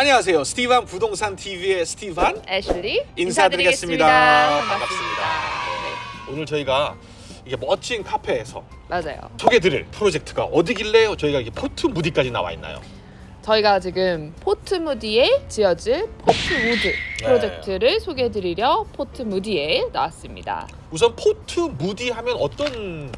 안녕하세요. 스티반 부동산 TV의 스티반 애슐리 인사드리겠습니다. 인사드리겠습니다. 반갑습니다. 오늘 저희가 이게 멋진 카페에서 네, 맞아요. 소개드릴 프로젝트가 어디길래 저희가 이게 포트 무디까지 나와 있나요? 저희가 지금 포트무디에 지어질 포트우드 네. 프로젝트를 소개해드리려 포트무디에 나왔습니다. 우선 포트 무디 하면 어떤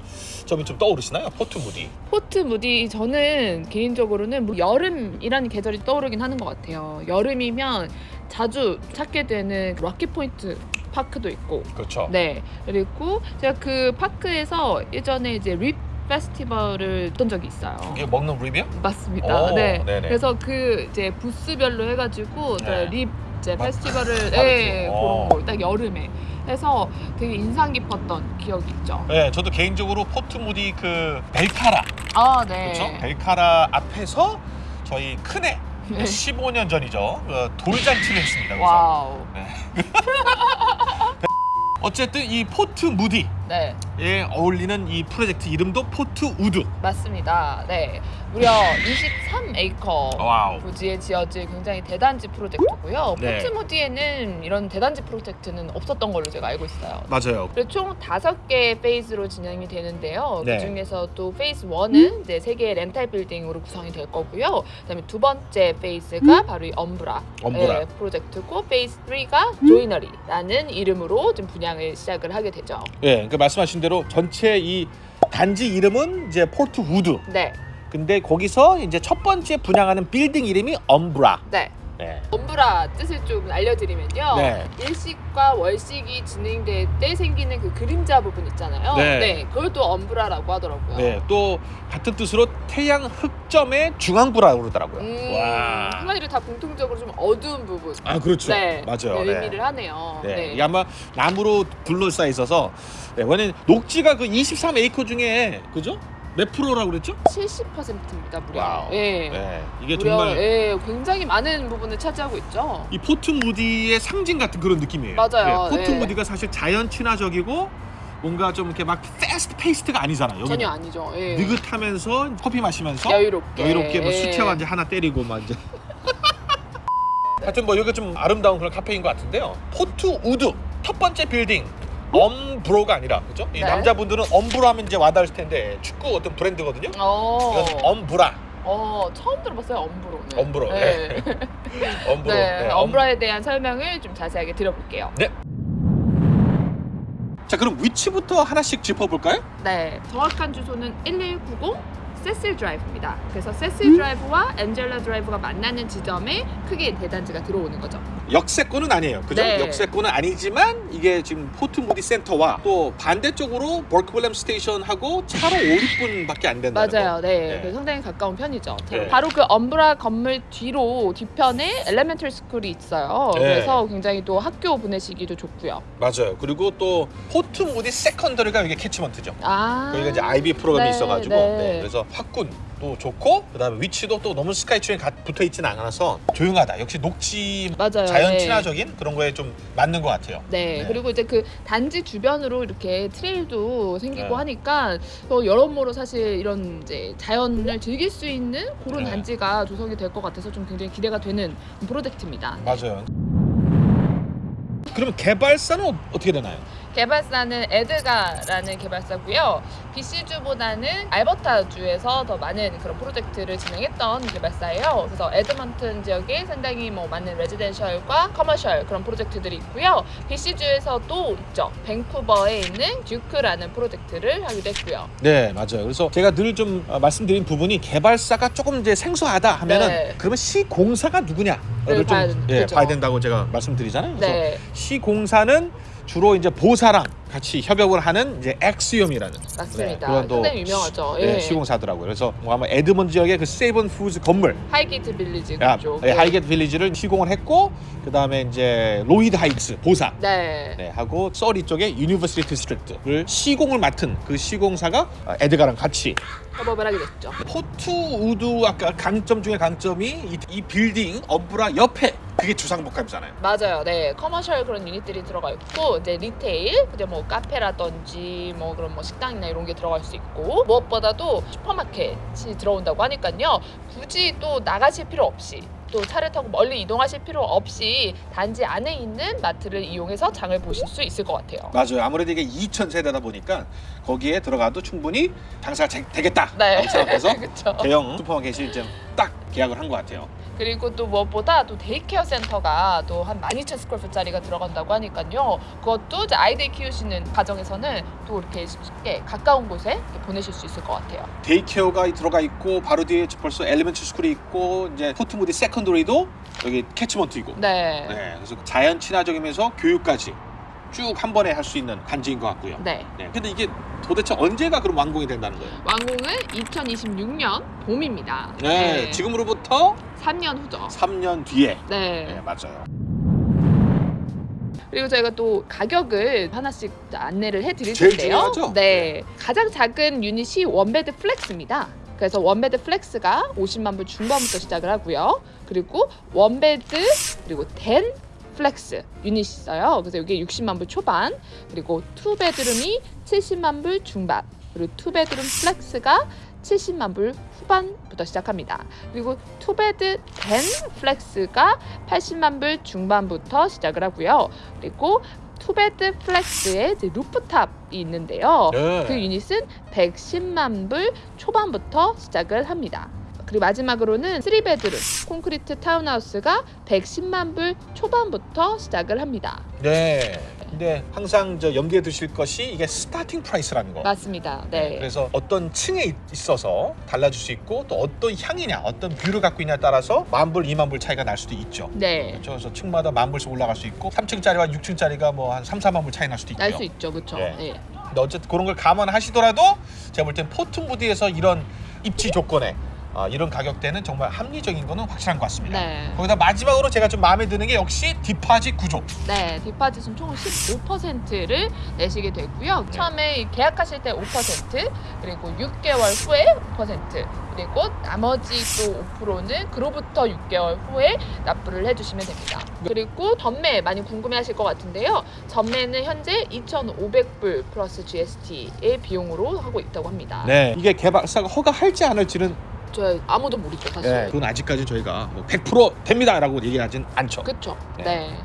점이 좀 떠오르시나요? 포트 무디. 포트 무디 저는 개인적으로는 뭐 여름이라는 계절이 떠오르긴 하는 것 같아요. 여름이면 자주 찾게 되는 락키 포인트 파크도 있고 그렇죠. 네 그리고 제가 그 park에서 예전에 이제 rib 페스티벌을 했던 적이 있어요. 이게 먹는 rib이요? 맞습니다. 오, 네. 네네. 그래서 그 이제 부스별로 해가지고 네. rib 이제 막 페스티벌을. 네, 어. 그런 거 딱 여름에 해서 되게 인상 깊었던 기억이 있죠. 네, 저도 개인적으로 포트 무디 그 벨카라 아 네. 그렇죠? 벨카라 앞에서 저희 큰애 네. 15년 전이죠. 어, 돌잔치를 했습니다. 그래서 wow. 어쨌든 이 포트 무디 에네 어울리는 이 프로젝트 이름도 포트 우드. 맞습니다. 네 무려 23에이커 wow. 부지에 지어질 굉장히 대단지 프로젝트고요. 네. 포트무디에는 이런 대단지 프로젝트는 없었던 걸로 제가 알고 있어요. 맞아요. 그리고 총 다섯 개의 phase로 진행이 되는데요. 네. 그 중에서 또 phase 1은 이제 세 개의 rental 빌딩으로 구성이 될 거고요. 그다음에 두 번째 phase가 바로 이 엄브라, 엄브라. 예, 프로젝트고 phase 3가 조이너리라는 이름으로 좀 분양을 시작을 하게 되죠. 예, 그 말씀하신 대로 전체 이 단지 이름은 이제 포트 우드. 네, 근데 거기서 이제 첫 번째 분양하는 빌딩 이름이 엄브라. 네. 네. 엄브라 뜻을 좀 알려드리면요. 네. 일식과 월식이 진행될 때 생기는 그 그림자 부분 있잖아요. 네. 그걸 또 엄브라라고 하더라고요. 네, 또 같은 뜻으로 태양 흑점의 중앙부라고 그러더라고요. 음, 와. 한마디로 다 공통적으로 좀 어두운 부분. 아, 그렇죠. 네, 맞아요. 네, 네. 의미를 하네요. 네. 네. 이게 아마 나무로 둘러싸여 있어서 네, 왜냐면 녹지가 그 23 에이커 중에 그죠? 몇 프로라고 그랬죠? 70%입니다, 무려. wow. 예. 네. 이게 무려 정말 예, 굉장히 많은 부분을 차지하고 있죠. 이 포트 무디의 상징 같은 그런 느낌이에요. 맞아요. 네, 포트 네. 무디가 사실 자연 친화적이고 뭔가 좀 이렇게 막 fast-paced가 아니잖아요. 여기는 전혀 아니죠. 예. 느긋하면서 커피 마시면서 여유롭게. 여유롭게 뭐 예. 수채화 이제 하나 때리고 막 이제. 하여튼 뭐 여기 좀 아름다운 그런 카페인 것 같은데요. 포트 우드 첫 번째 빌딩 엄브로가 아니라 그죠? 이 네. 남자분들은 엄브로 하면 이제 와닿을 텐데 축구 어떤 브랜드거든요. 어. 이건 엄브라, 어, 처음 들어봤어요, 엄브로는. 엄브로. 네. 엄브로. 네, 네, 엄- 엄브라에 대한 설명을 좀 자세하게 드려볼게요. 자 그럼 위치부터 하나씩 짚어볼까요? 네, 정확한 주소는 1190 세실 드라이브입니다. 그래서 음? 세실 드라이브와 엔젤라 드라이브가 만나는 지점에 크게 대단지가 들어오는 거죠. 역세권은 아니에요. 그죠? 네. 역세권은 아니지만 이게 지금 포트 무디 센터와 또 반대쪽으로 윌리엄 station하고 차로 5, 6분밖에 안 된다는 맞아요. 거. 네. 네. 그래서 상당히 가까운 편이죠. 네. 바로 그 엄브라 건물 뒤로 뒤편에 elementary school이 있어요. 네. 그래서 굉장히 또 학교 보내시기도 좋고요. 맞아요. 그리고 또 포트 무디 secondary가 이게 catchment죠. 아. 여기가 이제 IB 프로그램이 네, 있어가지고 네. 네, 그래서 학군 도 좋고 그다음에 위치도 또 너무 스카이트레인 붙어 있지는 않아서 조용하다. 역시 녹지 맞아요. 자연 네. 친화적인 그런 거에 좀 맞는 것 같아요. 네, 네. 그리고 이제 그 단지 주변으로 이렇게 trail도 생기고 네. 하니까 또 여러모로 사실 이런 이제 자연을 즐길 수 있는 그런 네. 단지가 조성이 될 것 같아서 좀 굉장히 기대가 되는 프로젝트입니다. 맞아요. 그러면 개발사는 어- 어떻게 되나요? 개발사는 에드가라는 개발사고요. BC주보다는 알버타주에서 더 많은 그런 프로젝트를 진행했던 개발사예요. 그래서 에드먼튼 지역에 상당히 뭐 많은 레지덴셜과 커머셜 그런 프로젝트들이 있고요. BC주에서도 있죠. 밴쿠버에 있는 듀크라는 프로젝트를 하기도 했고요. 네 맞아요. 그래서 제가 늘 좀 말씀드린 부분이 개발사가 조금 이제 생소하다 하면은 네. 그러면 시공사가 누구냐 를 네, 좀 봐야- 예. 봐야 된다고 제가 말씀드리잖아요. 그래서 네, 시공사는 주로 이제 보사랑 같이 협업을 하는 이제 엑시엄이라는 맞습니다. 그건 또 상당히 유명하죠. 시, 네, 예. 시공사더라고요. 그래서 뭐 아마 에드먼즈 지역의 그 세이브온 푸즈 건물 하이게이트 빌리지 야, 그쪽. 예, 하이게이트 빌리지를 시공을 했고 그 다음에 이제 로이드 하이츠 보사 네. 네, 하고 서리 쪽에 유니버시티 디스트릭트를 시공을 맡은 그 시공사가 어, 에드가랑 같이 협업을 하게 됐죠. 포트 우드 아까 강점 중에 강점이 이, 이 빌딩 엄브라 옆에 그게 주상복합이잖아요. 맞아요. 네. commercial 그런 유닛들이 들어가 있고 이제 retail, 이제 뭐 카페라든지 뭐 그런 뭐 식당이나 이런 게 들어갈 수 있고 무엇보다도 슈퍼마켓이 들어온다고 하니까요. 굳이 또 나가실 필요 없이 또 차를 타고 멀리 이동하실 필요 없이 단지 안에 있는 마트를 이용해서 장을 보실 수 있을 것 같아요. 맞아요. 아무래도 이게 2천 세대다 보니까 거기에 들어가도 충분히 장사가 제- 되겠다. 네. 라고 생각해서. 대형 슈퍼마켓이 이제 딱 계약을 한 것 같아요. 그리고 또 무엇보다 또 daycare 센터가 또 한 12,000 square foot짜리가 들어간다고 하니까요. 그것도 이제 아이들 키우시는 가정에서는 또 이렇게 쉽게 가까운 곳에 보내실 수 있을 것 같아요. 데이케어가 들어가 있고 바로 뒤에 벌써 elementary school이 있고 이제 포트무디 secondary도 여기 catchment이고. 네. 네. 그래서 자연 친화적이면서 교육까지 쭉 한 번에 할 수 있는 단지인 것 같고요. 네. 네. 근데 이게 도대체 언제가 그럼 완공이 된다는 거예요? 완공은 2026년 봄입니다. 네. 지금으로부터 3년 후죠. 3년 뒤에. 네. 네, 맞아요. 그리고 저희가 또 가격을 하나씩 안내를 해드릴 제일 텐데요. 중요하죠? 네. 가장 작은 유닛이 one bed flex입니다. 그래서 one bed flex가 50만 불 중반부터 시작을 하고요. 그리고 one bed 그리고 den flex 유닛이 있어요. 그래서 이게 60만 불 초반 그리고 two bedroom이 70만 불 중반 그리고 two bedroom flex가 70만 불 후반부터 시작합니다. 그리고 two bed den flex가 80만 불 중반부터 시작을 하고요. 그리고 two bed flex에 이제 rooftop이 있는데요. 네. 그 유닛은 110만 불 초반부터 시작을 합니다. 그리고 마지막으로는 3 bedroom 콘크리트 타운하우스가 110만 불 초반부터 시작을 합니다. 네. 근데 항상 저 염두에 두실 것이 이게 starting price라는 거. 맞습니다. 네. 그래서 어떤 층에 있- 있어서 달라질 수 있고 또 어떤 향이냐, 어떤 view를 갖고 있냐에 따라서 만 불, 이만 불 차이가 날 수도 있죠. 네. 그렇죠. 그래서 층마다 만 불씩 올라갈 수 있고 3층짜리와 6층짜리가 뭐 한 3, 4만 불 차이 날 수도 있고요. 날 수 있죠. 그렇죠. 예. 예. 근데 어쨌든 그런 걸 감안하시더라도 제가 볼 땐 포트무디에서 이런 입지 조건에 아, 이런 가격대는 정말 합리적인 거는 확실한 것 같습니다. 네. 거기다 마지막으로 제가 좀 마음에 드는 게 역시 deposit 구조. 네, 디파짓은 총 15%를 내시게 되고요. 네. 처음에 계약하실 때 5% 그리고 6개월 후에 5% 그리고 나머지 또 5%는 그로부터 6개월 후에 납부를 해주시면 됩니다. 그리고 전매 많이 궁금해하실 것 같은데요. 전매는 현재 2,500불 플러스 GST의 비용으로 하고 있다고 합니다. 네. 이게 개발사가 허가할지 않을지는 저 아무도 모르죠 사실. 네. 그건 아직까지 저희가 뭐 100% 됩니다라고 얘기하진 않죠. 그쵸. 네. 네.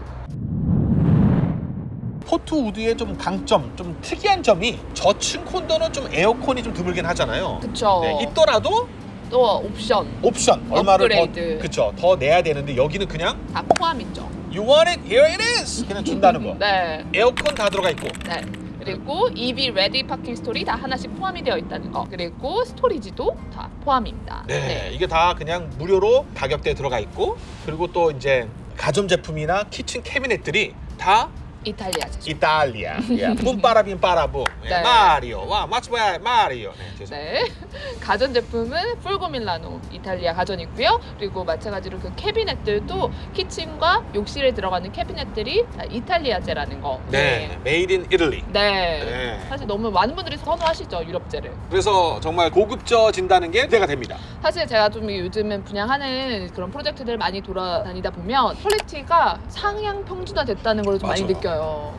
포트 우드의 좀 강점, 좀 특이한 점이 저층 콘도는 좀 에어컨이 좀 드물긴 하잖아요. 그쵸. 네, 있더라도 또 옵션 옵션 얼마를 업그레이드. 더 그쵸 더 내야 되는데 여기는 그냥 다 포함 있죠. You want it, here it is 그냥 준다는 거. 네. 에어컨 다 들어가 있고. 네. 그리고 EV 레디 파킹 스토리 다 하나씩 포함이 되어 있다는 거. 그리고 스토리지도 다 포함입니다. 네, 이게 다 그냥 무료로 가격대에 들어가 있고 그리고 또 이제 가전 제품이나 kitchen 캐비넷들이 다 이탈리아 제품. 이탈리아. 예, 뿜빠라빈. 예, 네. 마리오. 와, 마츠바야 마리오. 네, 죄송합니다. 네. 가전 제품은 Fulgor Milano 이탈리아 가전이고요. 그리고 마찬가지로 그 캐비넷들도 kitchen과 욕실에 들어가는 캐비넷들이 다 이탈리아제라는 거. 네, made in Italy. 네. 네. 사실 너무 많은 분들이 선호하시죠 유럽제를. 그래서 정말 고급져진다는 게 기대가 됩니다. 사실 제가 좀 요즘은 분양하는 그런 프로젝트들 많이 돌아다니다 보면 quality가 상향 평준화 됐다는 걸 좀 많이 맞아요.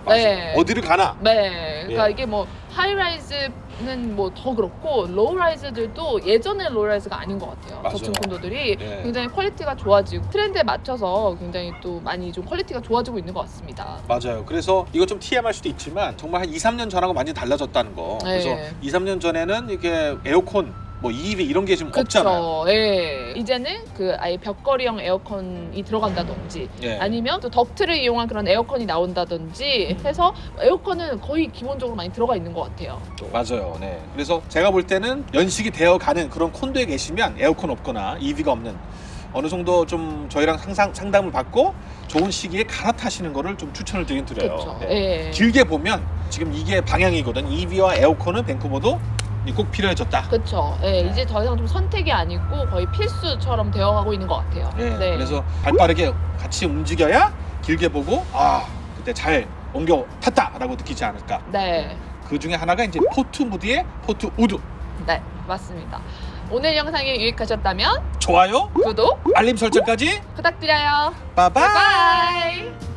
맞아요. 네. 어디를 가나 네. 그러니까 예. 이게 뭐 high-rise는 뭐 더 그렇고 low-rise들도 예전의 low-rise가 아닌 것 같아요. 맞아요. 저층 콘도들이 예. 굉장히 quality가 좋아지고 트렌드에 맞춰서 굉장히 또 많이 좀 quality가 좋아지고 있는 것 같습니다. 맞아요. 그래서 이거 좀 TMI일 수도 있지만 정말 한 2, 3년 전하고 완전히 달라졌다는 거. 그래서 네. 2, 3년 전에는 이게 에어컨 뭐 EV 이런 게 지금 없잖아요. 예. 이제는 그 아예 벽걸이형 에어컨이 들어간다든지 예. 아니면 또 덕트를 이용한 그런 에어컨이 나온다든지 해서 에어컨은 거의 기본적으로 많이 들어가 있는 것 같아요. 맞아요. 네. 그래서 제가 볼 때는 연식이 되어 가는 그런 콘도에 계시면 에어컨 없거나 EV가 없는 어느 정도 좀 저희랑 상상, 상담을 받고 좋은 시기에 갈아타시는 거를 좀 추천을 드리긴 드려요. 네. 예. 길게 보면 지금 이게 방향이거든. EV와 에어컨은 밴쿠버도 꼭 필요해졌다. 그렇죠. 예, 이제 더 이상 좀 선택이 아니고 거의 필수처럼 되어가고 있는 것 같아요. 네. 그래서 발빠르게 같이 움직여야 길게 보고 아 그때 잘 옮겨 탔다라고 느끼지 않을까. 네, 그 중에 하나가 이제 포트 무디의 포트 우드. 네, 맞습니다. 오늘 영상이 유익하셨다면 좋아요, 구독 알림 설정까지 부탁드려요. 빠바이. 바이 바이.